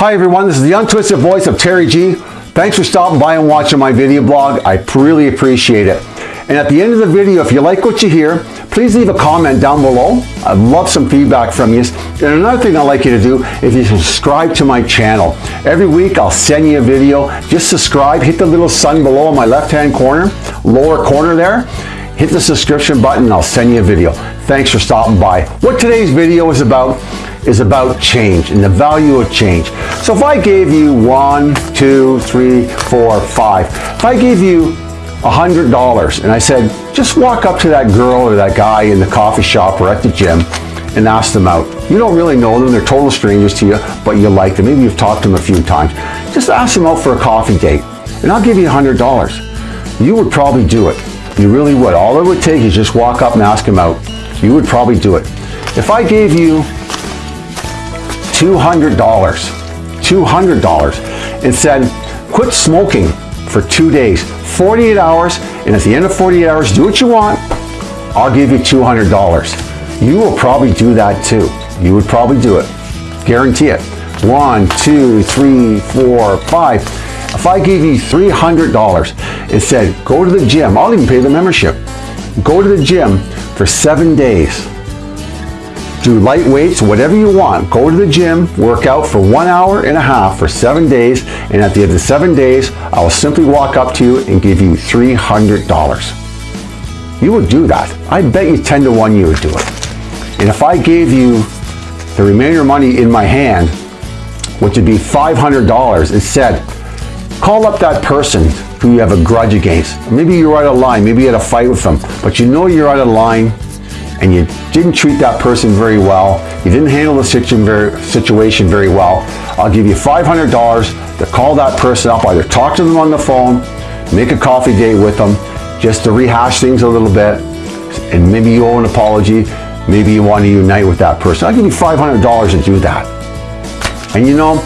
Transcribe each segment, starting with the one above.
Hi everyone, this is the untwisted voice of Terry G. Thanks for stopping by and watching my video blog. I really appreciate it. And at the end of the video, if you like what you hear, please leave a comment down below. I'd love some feedback from you. And another thing I'd like you to do, is you subscribe to my channel. Every week I'll send you a video. Just subscribe, hit the little sun below in my left-hand corner, lower corner there. Hit the subscription button and I'll send you a video. Thanks for stopping by. What today's video is about is about change and the value of change. So if I gave you one, two, three, four, five, if I gave you $100 and I said, just walk up to that girl or that guy in the coffee shop or at the gym and ask them out. You don't really know them, they're total strangers to you, but you like them. Maybe you've talked to them a few times. Just ask them out for a coffee date and I'll give you $100. You would probably do it. You really would. All it would take is just walk up and ask them out. You would probably do it. If I gave you $200, $200 and said, quit smoking for two days, 48 hours, and at the end of 48 hours, do what you want, I'll give you $200. You will probably do that too. You would probably do it. Guarantee it. One, two, three, four, five. If I gave you $300 and said, go to the gym, I'll even pay the membership. Go to the gym for seven days. Do light weights, whatever you want. Go to the gym, work out for one hour and a half for seven days, and at the end of the seven days, I will simply walk up to you and give you $300. You would do that. I bet you 10 to 1 you would do it. And if I gave you the remainder money in my hand, which would be $500, and said, call up that person who you have a grudge against. Maybe you're out of line, maybe you had a fight with them, but you know you're out of line and you didn't treat that person very well, you didn't handle the situation very well, I'll give you $500 to call that person up, either talk to them on the phone, make a coffee date with them, just to rehash things a little bit, and maybe you owe an apology, maybe you want to unite with that person. I'll give you $500 to do that. And you know,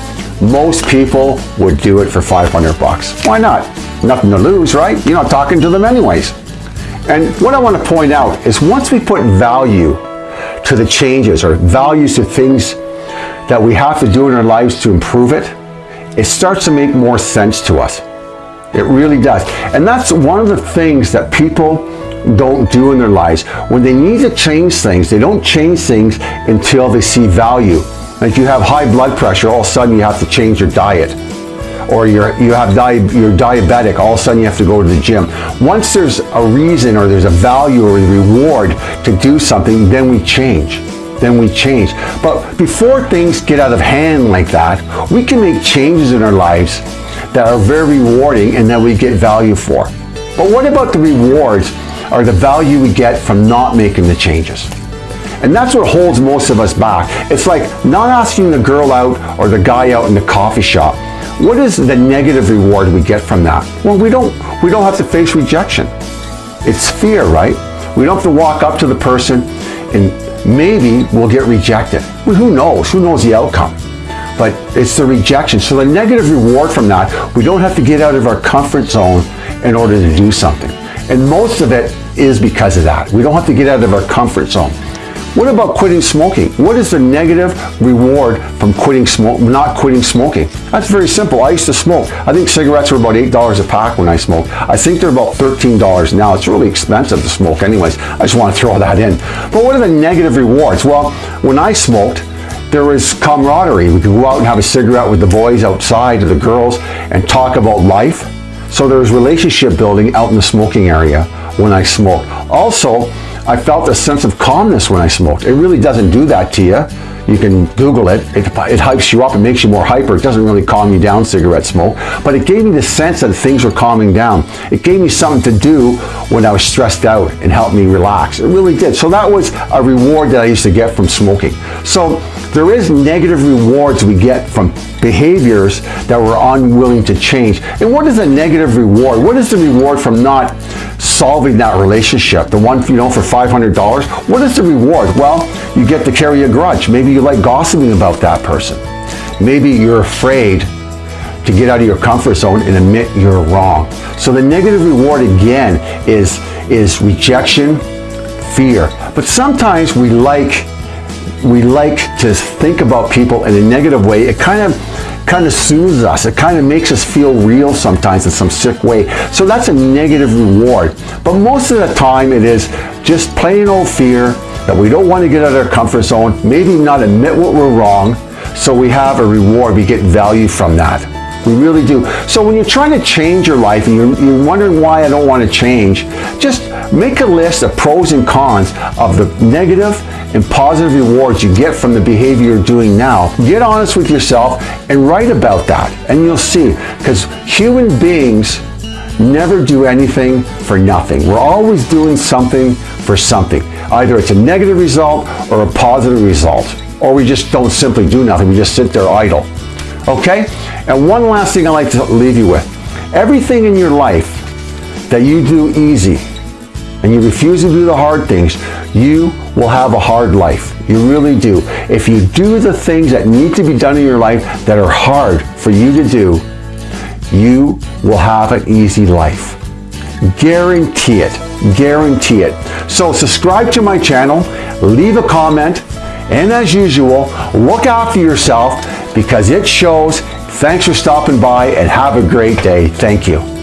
most people would do it for 500 bucks. Why not? Nothing to lose, right? You're not talking to them anyways. And what I want to point out is once we put value to the changes or values to things that we have to do in our lives to improve it, it starts to make more sense to us. It really does. And that's one of the things that people don't do in their lives. When they need to change things, they don't change things until they see value. If you have high blood pressure, all of a sudden you have to change your diet or you're, you have di you're diabetic, all of a sudden you have to go to the gym. Once there's a reason or there's a value or a reward to do something, then we change. Then we change. But before things get out of hand like that, we can make changes in our lives that are very rewarding and that we get value for. But what about the rewards or the value we get from not making the changes? And that's what holds most of us back. It's like not asking the girl out or the guy out in the coffee shop. What is the negative reward we get from that? Well, we don't, we don't have to face rejection. It's fear, right? We don't have to walk up to the person and maybe we'll get rejected. Well, who knows? Who knows the outcome? But it's the rejection. So the negative reward from that, we don't have to get out of our comfort zone in order to do something. And most of it is because of that. We don't have to get out of our comfort zone. What about quitting smoking? What is the negative reward from quitting smoke, not quitting smoking? That's very simple. I used to smoke. I think cigarettes were about $8 a pack when I smoked. I think they're about $13 now. It's really expensive to smoke anyways. I just want to throw that in. But what are the negative rewards? Well, when I smoked, there was camaraderie. We could go out and have a cigarette with the boys outside or the girls and talk about life. So there was relationship building out in the smoking area when I smoked. Also, I felt a sense of calmness when I smoked. It really doesn't do that to you. You can Google it. it. It hypes you up. It makes you more hyper. It doesn't really calm you down, cigarette smoke. But it gave me the sense that things were calming down. It gave me something to do when I was stressed out and helped me relax. It really did. So that was a reward that I used to get from smoking. So there is negative rewards we get from behaviors that we're unwilling to change. And what is a negative reward? What is the reward from not solving that relationship? The one, you know, for $500? What is the reward? Well, you get to carry a grudge. Maybe you like gossiping about that person. Maybe you're afraid to get out of your comfort zone and admit you're wrong. So the negative reward again is, is rejection, fear. But sometimes we like we like to think about people in a negative way. It kind of kind of soothes us. It kind of makes us feel real sometimes in some sick way. So that's a negative reward. But most of the time it is just plain old fear that we don't want to get out of our comfort zone, maybe not admit what we're wrong, so we have a reward, we get value from that. We really do. So when you're trying to change your life and you're, you're, wondering why I don't want to change, just make a list of pros and cons of the negative and positive rewards you get from the behavior you're doing now. Get honest with yourself and write about that and you'll see. Because human beings never do anything for nothing. We're always doing something for something. Either it's a negative result or a positive result. Or we just don't simply do nothing. We just sit there idle. Okay? And one last thing I'd like to leave you with. Everything in your life that you do easy and you refuse to do the hard things, you will have a hard life. You really do. If you do the things that need to be done in your life that are hard for you to do, you will have an easy life. Guarantee it. Guarantee it. So subscribe to my channel, leave a comment, and as usual, look after yourself because it shows. Thanks for stopping by and have a great day. Thank you.